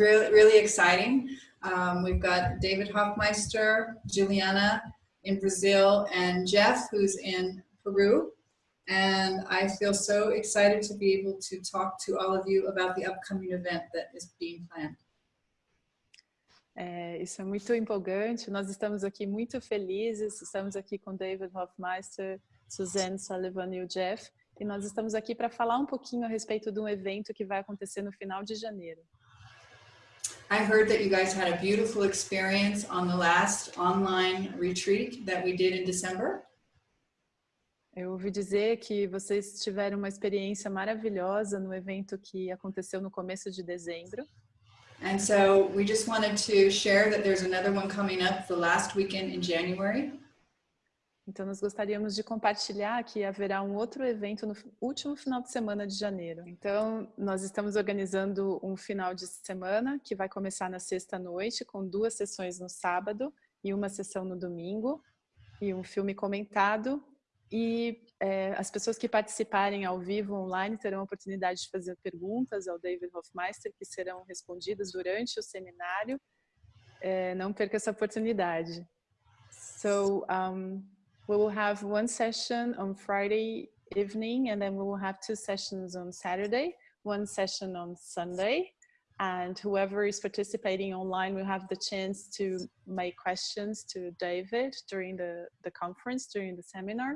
really, really exciting. Um, we've got David Hoffmeister, Juliana in Brazil, and Jeff, who's in Peru. And I feel so excited to be able to talk to all of you about the upcoming event that is being planned. É, isso é muito empolgante, nós estamos aqui muito felizes, estamos aqui com David Hofmeister, Suzanne Sullivan e o Jeff, e nós estamos aqui para falar um pouquinho a respeito de um evento que vai acontecer no final de janeiro. I heard that you guys had a beautiful experience on the last online retreat that we did in December. Eu ouvi dizer que vocês tiveram uma experiência maravilhosa no evento que aconteceu no começo de dezembro. And so we just wanted to share that there's another one coming up the last weekend in January. Então nós gostaríamos de compartilhar que haverá um outro evento no último final de semana de janeiro. Então nós estamos organizando um final de semana que vai começar na sexta noite com duas sessões no sábado e uma sessão no domingo e um filme comentado e é, as pessoas que participarem ao vivo online terão a oportunidade de fazer perguntas ao David Hofmeister, que serão respondidas durante o seminário. É, não perca essa oportunidade. So, um, we will have one session on Friday evening, and then we will have two sessions on Saturday, one session on Sunday, and whoever is participating online will have the chance to make questions to David during the, the conference, during the seminar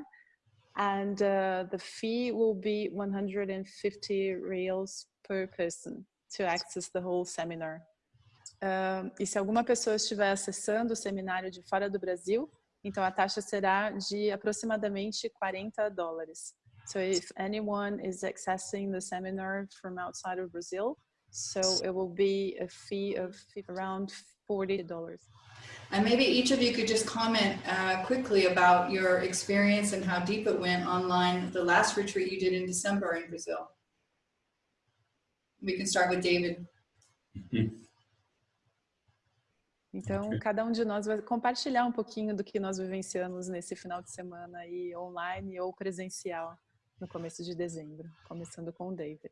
and uh, the fee will be 150 reals per person to access the whole seminar. Uh, e se alguma pessoa estiver acessando o seminário de fora do Brasil, então a taxa será de aproximadamente 40 dólares. So if anyone is accessing the seminar from outside of Brazil, so it will be a fee of around 40 dollars. And maybe each of you could just comment uh, quickly about your experience and how deep it went online the last retreat you did in December in Brazil. We can start with David. Então, cada um de nós vai compartilhar um pouquinho do que nós vivenciamos nesse final de semana aí, online ou presencial, no começo de dezembro, começando com o David.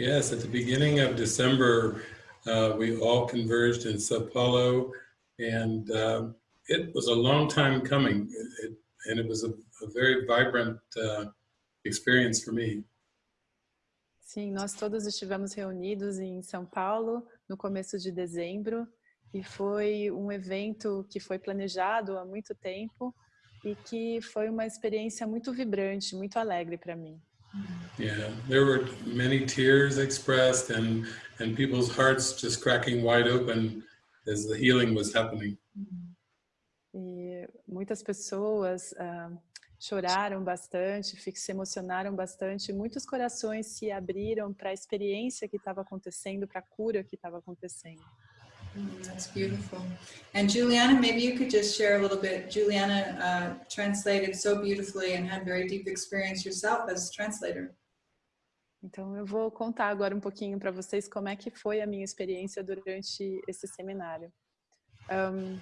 Yes, at the beginning of December, uh, we all converged in Sao Paulo and uh, it was a long time coming, it, and it was a, a very vibrant uh, experience for me. Sim, nós todos estivemos reunidos em São Paulo no começo de dezembro e foi um evento que foi planejado há muito tempo e que foi uma experiência muito vibrante, muito alegre para mim. Yeah, there were many tears expressed and and people's hearts just cracking wide open as the healing was happening. E muitas pessoas uh, choraram bastante, se emocionaram bastante, muitos corações se abriram para a experiência que estava acontecendo, para a cura que estava acontecendo. Mm, that's beautiful. And Juliana, maybe you could just share a little bit. Juliana uh, translated so beautifully and had very deep experience yourself as translator. Então, eu vou contar agora um pouquinho para vocês como é que foi a minha experiência durante esse seminário. Um,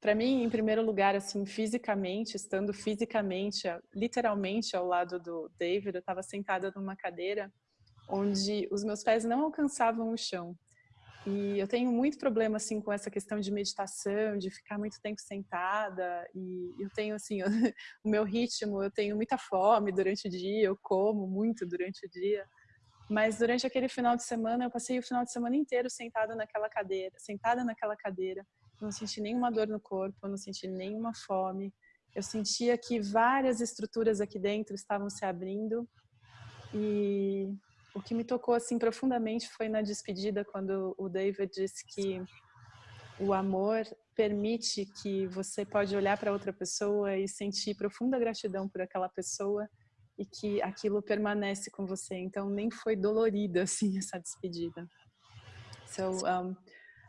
para mim, em primeiro lugar, assim, fisicamente, estando fisicamente, literalmente ao lado do David, eu estava sentada numa cadeira onde os meus pés não alcançavam o chão. E eu tenho muito problema assim com essa questão de meditação, de ficar muito tempo sentada. E eu tenho assim o meu ritmo, eu tenho muita fome durante o dia, eu como muito durante o dia. Mas durante aquele final de semana, eu passei o final de semana inteiro sentada naquela cadeira, sentada naquela cadeira. Não senti nenhuma dor no corpo, eu não senti nenhuma fome. Eu sentia que várias estruturas aqui dentro estavam se abrindo. E o que me tocou assim profundamente foi na despedida quando o David disse que o amor permite que você pode olhar para outra pessoa e sentir profunda gratidão por aquela pessoa e que aquilo permanece com você. Então nem foi dolorida assim essa despedida. So um,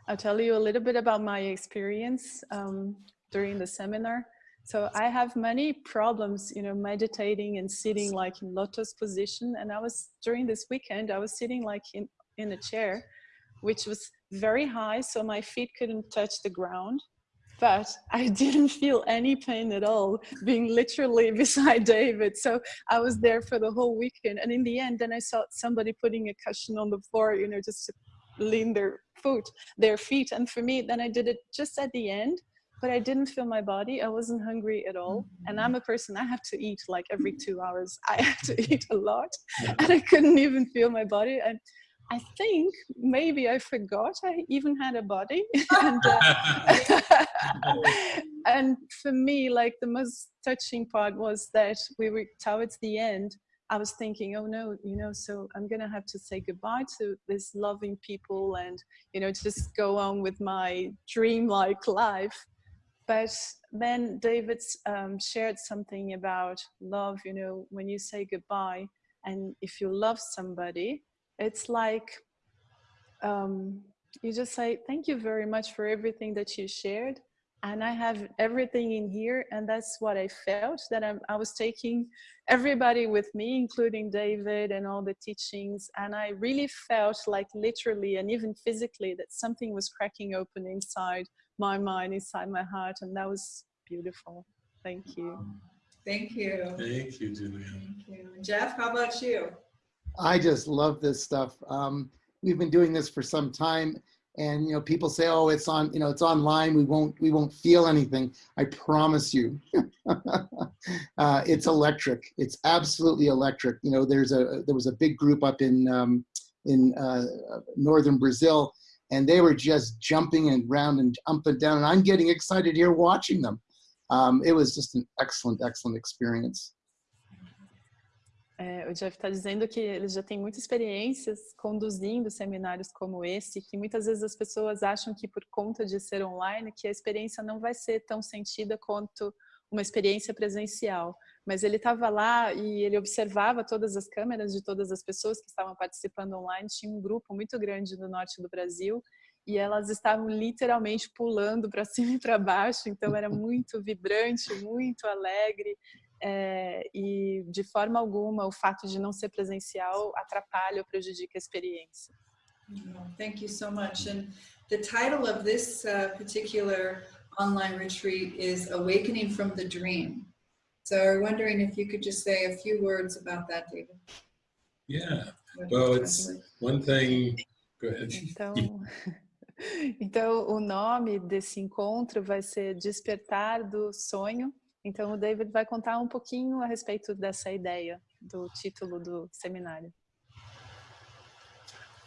I'll tell you a little bit about my experience um, during the seminar. So I have many problems, you know, meditating and sitting like in lotus position. And I was during this weekend, I was sitting like in in a chair, which was very high, so my feet couldn't touch the ground but I didn't feel any pain at all being literally beside David. So I was there for the whole weekend. And in the end, then I saw somebody putting a cushion on the floor, you know, just to lean their foot, their feet. And for me, then I did it just at the end, but I didn't feel my body. I wasn't hungry at all. And I'm a person, I have to eat like every two hours. I have to eat a lot and I couldn't even feel my body. And I think maybe I forgot I even had a body. and, uh, and for me, like the most touching part was that we were towards the end, I was thinking, oh no, you know, so I'm gonna have to say goodbye to this loving people and, you know, just go on with my dream-like life. But then David um, shared something about love, you know, when you say goodbye and if you love somebody, it's like um, you just say, thank you very much for everything that you shared. And I have everything in here. And that's what I felt that I'm, I was taking everybody with me, including David and all the teachings. And I really felt like literally and even physically that something was cracking open inside my mind, inside my heart. And that was beautiful. Thank you. Thank you. Thank you, Julian. Thank you. Jeff, how about you? I just love this stuff. Um, we've been doing this for some time and you know people say oh it's on you know it's online we won't we won't feel anything i promise you uh, it's electric it's absolutely electric you know there's a there was a big group up in um, in uh, northern brazil and they were just jumping and round and up and down and i'm getting excited here watching them um, it was just an excellent excellent experience É, o Jeff está dizendo que ele já tem muitas experiências conduzindo seminários como esse, que muitas vezes as pessoas acham que por conta de ser online, que a experiência não vai ser tão sentida quanto uma experiência presencial. Mas ele estava lá e ele observava todas as câmeras de todas as pessoas que estavam participando online. Tinha um grupo muito grande do norte do Brasil e elas estavam literalmente pulando para cima e para baixo, então era muito vibrante, muito alegre, é, e de forma alguma o fato de não ser presencial atrapalha ou prejudica a experiência. Thank you so much. And the title of this uh, particular online retreat is Awakening from the Dream. So I'm wondering if you could just say a few words about that, David. Yeah, well, it's one thing, go ahead. Então, então, o nome desse encontro vai ser Despertar do Sonho Então o David vai contar um pouquinho a respeito dessa ideia do título do seminário.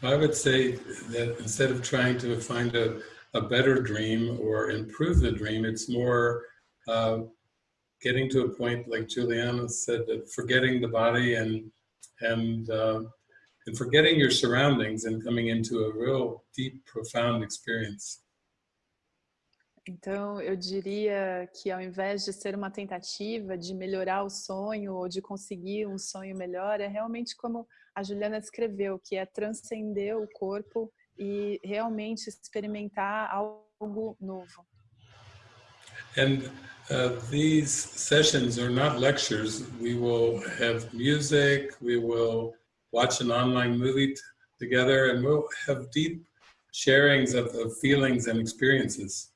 I would say that instead of trying to find a, a better dream or improve the dream, it's more uh, getting to a point, like Juliana said, that forgetting the body and and uh, and forgetting your surroundings and coming into a real deep, profound experience. Então, eu diria que ao invés de ser uma tentativa de melhorar o sonho ou de conseguir um sonho melhor, é realmente como a Juliana descreveu, que é transcender o corpo e realmente experimentar algo novo. And uh, these sessions are not lectures. We will have music, we will watch an online movie together, and we'll have deep sharings of, of feelings and experiences.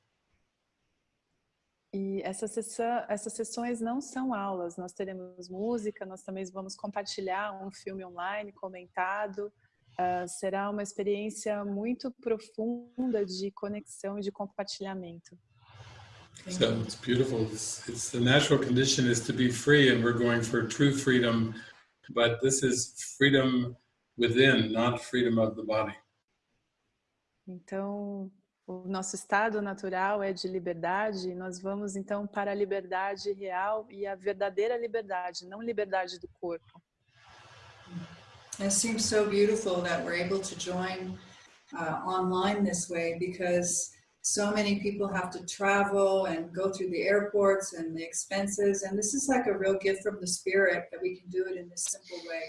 E essa sessão, essas sessões não são aulas, nós teremos música, nós também vamos compartilhar um filme online comentado. Uh, será uma experiência muito profunda de conexão e de compartilhamento. So it's beautiful. It's, it's the natural condition is to be free, and we're going for true freedom. But this is freedom within, not freedom of the body. Então, o nosso estado natural é de liberdade, nós vamos então para a liberdade real e a verdadeira liberdade, não liberdade do corpo. It seems so beautiful that we're able to join uh, online this way because so many people have to travel and go through the airports and the expenses and this is like a real gift from the spirit that we can do it in this simple way.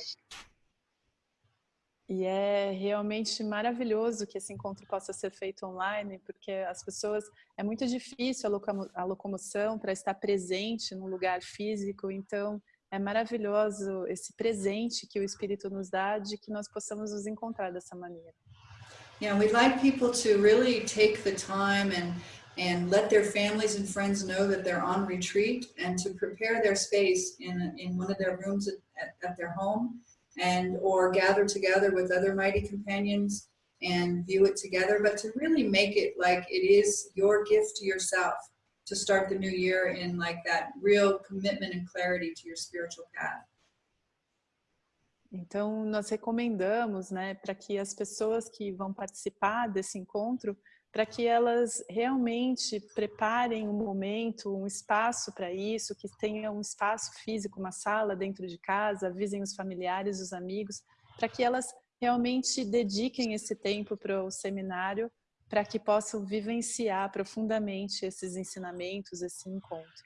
E é realmente maravilhoso que esse encontro possa ser feito online, porque as pessoas, é muito difícil a locomoção para estar presente num lugar físico, então é maravilhoso esse presente que o Espírito nos dá de que nós possamos nos encontrar dessa maneira. Yeah, we'd like people to really take the time and and let their families and friends know that they're on retreat and to prepare their space in, in one of their rooms at, at their home and or gather together with other mighty companions and view it together, but to really make it like it is your gift to yourself to start the new year in like that real commitment and clarity to your spiritual path. Então, nós recomendamos, né, para que as pessoas que vão participar desse encontro, para que elas realmente preparem um momento, um espaço para isso, que tenha um espaço físico, uma sala dentro de casa, avisem os familiares, os amigos, para que elas realmente dediquem esse tempo para o seminário, para que possam vivenciar profundamente esses ensinamentos, esse encontro.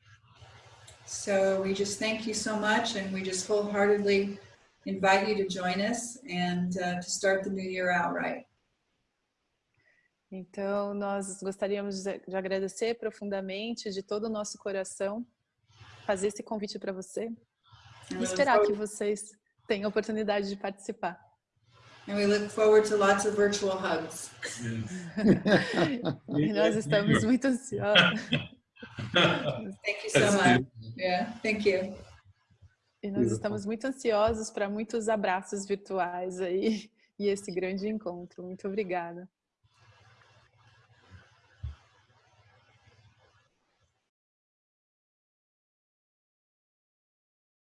So we just thank you so much and we just wholeheartedly invite you to join us and uh, to start the new year out right. Então, nós gostaríamos de agradecer profundamente, de todo o nosso coração, fazer esse convite para você e esperar que vocês tenham a oportunidade de participar. And we look forward to lots of virtual hugs. e nós estamos muito ansiosos. Thank you so much. Yeah, thank you. E nós estamos muito ansiosos para muitos abraços virtuais aí e esse grande encontro. Muito obrigada.